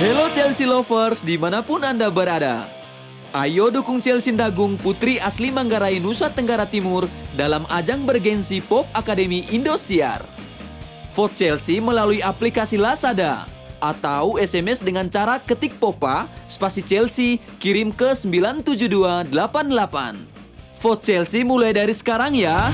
Hello Chelsea lovers di mana pun Anda berada. Ayo dukung Chelsea Dagung putri asli Manggarai Nusa Tenggara Timur dalam ajang bergensi Pop Academy Indosiar. Vote Chelsea melalui aplikasi Lazada atau SMS dengan cara ketik Popa spasi Chelsea kirim ke 97288. Vote Chelsea mulai dari sekarang ya.